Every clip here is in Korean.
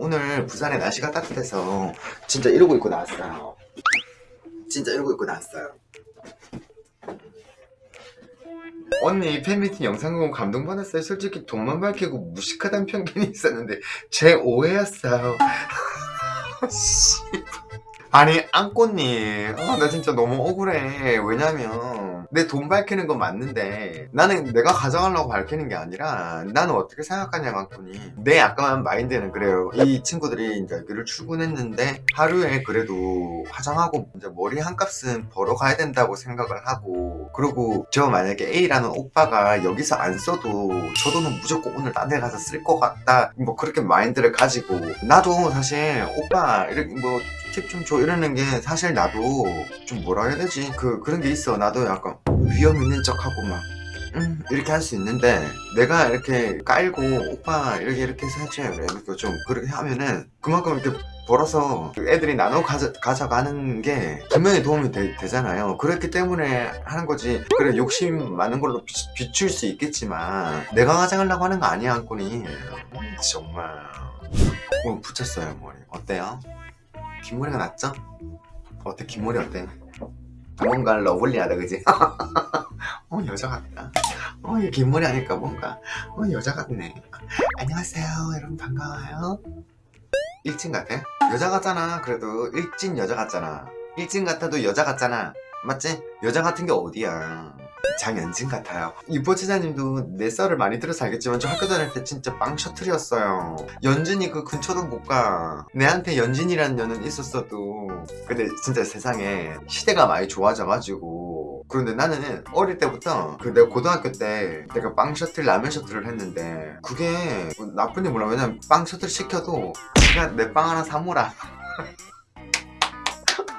오늘 부산에 날씨가 따뜻해서 진짜 이러고 입고 나왔어요. 진짜 이러고 입고 나왔어요. 언니 팬미팅 영상 보고 감동받았어요. 솔직히 돈만 밝히고 무식하다는 편견이 있었는데 제 오해였어요. 씨. 아니 안꽃님. 아, 나 진짜 너무 억울해. 왜냐면 내 돈 밝히는 건 맞는데 나는 내가 가져가려고 밝히는 게 아니라 나는 어떻게 생각하냐 안꽃님 내 약간 마인드는 그래요. 이 친구들이 이제 여기를 출근했는데 하루에 그래도 화장하고 이제 머리 한 값은 벌어 가야 된다고 생각을 하고 그리고 저 만약에 A라는 오빠가 여기서 안 써도 저 돈은 무조건 오늘 딴 데 가서 쓸 것 같다. 뭐 그렇게 마인드를 가지고 나도 사실 오빠 이렇게 뭐 팁 좀 줘. 이러는 게 사실 나도 좀 뭐라 해야 되지? 그 그런 게 있어. 나도 약간 위험 있는 척하고 막 음, 이렇게 할 수 있는데 내가 이렇게 깔고 오빠 이렇게 이렇게 해줘요 이렇게 좀 그렇게 하면은 그만큼 이렇게 벌어서 애들이 나눠 가져, 가져가는 게 분명히 도움이 되, 잖아요. 그렇기 때문에 하는 거지. 그래 욕심 많은 걸로 비, 비출 수 있겠지만 내가 가져가려고 하는 거 아니야 한꾼이 정말. 오늘 붙였어요 머리. 어때요? 긴 머리가 낫죠? 어때 긴 머리 어때? 뭔가 러블리하다 그지? 어 여자 같다 어긴 머리 하니까 뭔가 어 여자 같네 안녕하세요 여러분 반가워요 일진 같아? 여자 같잖아 그래도 일진 여자 같잖아 일진 같아도 여자 같잖아 맞지? 여자 같은 게 어디야 장연진 같아요. 이뻐지자님도 내 썰을 많이 들어서 알겠지만 저 학교 다닐 때 진짜 빵 셔틀이었어요. 연진이 그 근처도 못가 내한테 연진이라는 년은 있었어도 근데 진짜 세상에 시대가 많이 좋아져가지고 그런데 나는 어릴 때부터 그 내가 고등학교 때 내가 빵 셔틀 라면 셔틀을 했는데 그게 나쁜 일 몰라 왜냐면 빵 셔틀 시켜도 그냥 내빵 하나 사모라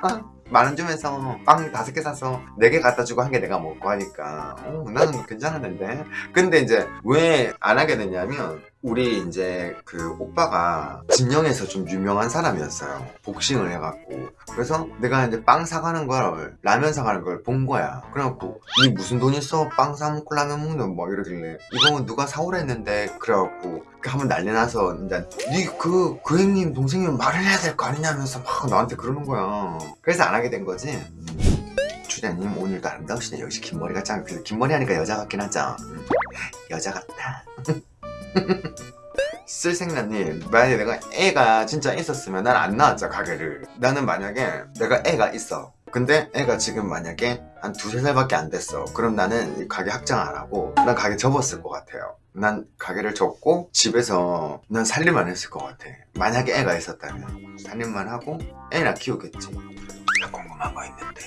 만 원 주면서 빵 다섯 개 사서 네 개 갖다 주고 한 개 내가 먹고 하니까. 어, 나는 괜찮았는데? 근데 이제 왜 안 하게 됐냐면 우리 이제 그 오빠가 진영에서 좀 유명한 사람이었어요. 복싱을 해갖고. 그래서 내가 이제 빵 사가는 걸 라면 사가는 걸 본 거야. 그래갖고 니 무슨 돈 있어? 빵 사 먹고 라면 먹는 뭐 이러길래 이거 누가 사오라 했는데. 그래갖고 한번 난리 나서 이제 니그 그 형님 동생이면 말을 해야 될 거 아니냐면서 막 나한테 그러는 거야. 그래서 안 하게 된 거지. 주장님 오늘도 아름다우시네 역시 긴 머리가 짱 그래서 긴 머리 하니까 여자 같긴 하죠. 음, 여자 같다 쓸생나님 만약에 내가 애가 진짜 있었으면 난 안 나왔죠 가게를 나는 만약에 내가 애가 있어 근데 애가 지금 만약에 한 두세 살밖에 안 됐어 그럼 나는 가게 확장 안 하고 난 가게 접었을 것 같아요 난 가게를 접고 집에서 난 살림만 했을 것 같아 만약에 애가 있었다면 살림만 하고 애나 키우겠지 나 궁금한 거 있는데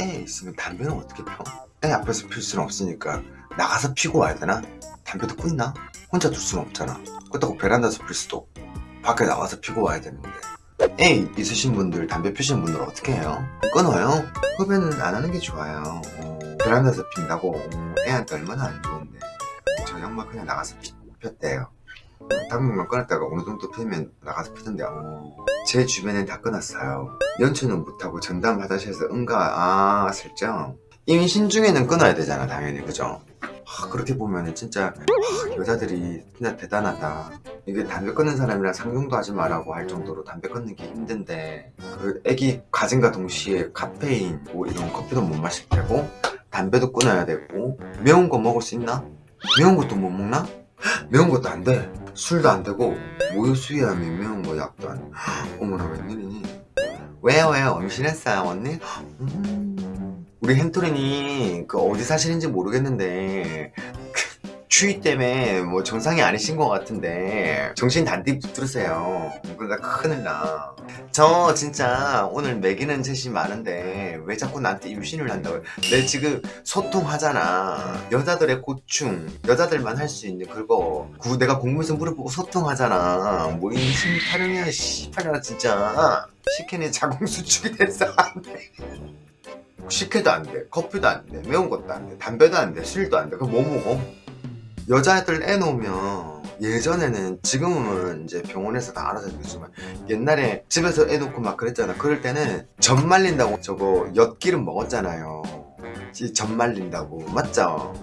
애 있으면 담배는 어떻게 펴? 애 앞에서 필 수는 없으니까 나가서 피고 와야 되나? 담배도 끊나? 혼자 둘 수는 없잖아. 그렇다고 베란다에서 필 수도 밖에 나와서 피고 와야 되는데. 애 있으신 분들 담배 피시는 분들 어떻게 해요? 끊어요? 흡연은 안 하는 게 좋아요. 어, 베란다에서 핀다고. 어, 애한테 얼마나 안 좋은데. 저 양반 그냥 나가서 피, 폈대요. 당분만 끊었다가 어느 정도 피면 나가서 피던데. 어, 제 주변엔 다 끊었어요. 연초는 못하고 전담 화장실에서 응가 아 슬쩍 임신 중에는 끊어야 되잖아 당연히. 그죠? 하, 그렇게 보면 진짜 하, 여자들이 진짜 대단하다 이게 담배 끊는 사람이랑 상종도 하지 말라고 할 정도로 담배 끊는 게 힘든데 그 애기 가진과 동시에 카페인 뭐 이런 커피도 못 마실 테고 담배도 끊어야 되고 매운 거 먹을 수 있나? 매운 것도 못 먹나? 매운 것도 안 돼 술도 안 되고 모유 수유하면 매운 거 약도 안 돼. 어머나 웬일이니 왜요 왜요 임신했어요 언니? 음... 우리 햄토린이 그 어디 사시는지 모르겠는데 추위 때문에 뭐 정상이 아니신 것 같은데 정신 단디 붙들으세요. 그러다 큰일 나 저 진짜 오늘 매기는 짓이 많은데 왜 자꾸 나한테 임신을 한다고. 내 지금 소통하잖아. 여자들의 고충 여자들만 할 수 있는 그거. 그 내가 공부에서 물어보고 소통하잖아. 뭐 임신 타령이야 씨발이야 진짜. 식혜네 자궁 수축이 됐어 안돼 식혜도 안 돼, 커피도 안 돼, 매운 것도 안 돼, 담배도 안 돼, 술도 안 돼. 그럼 뭐 먹어? 여자애들 애 놓으면 예전에는 지금은 이제 병원에서 다 알아서 해주지만 옛날에 집에서 애 놓고 막 그랬잖아 그럴 때는 젖 말린다고 저거 엿기름 먹었잖아요 젖 말린다고 맞죠?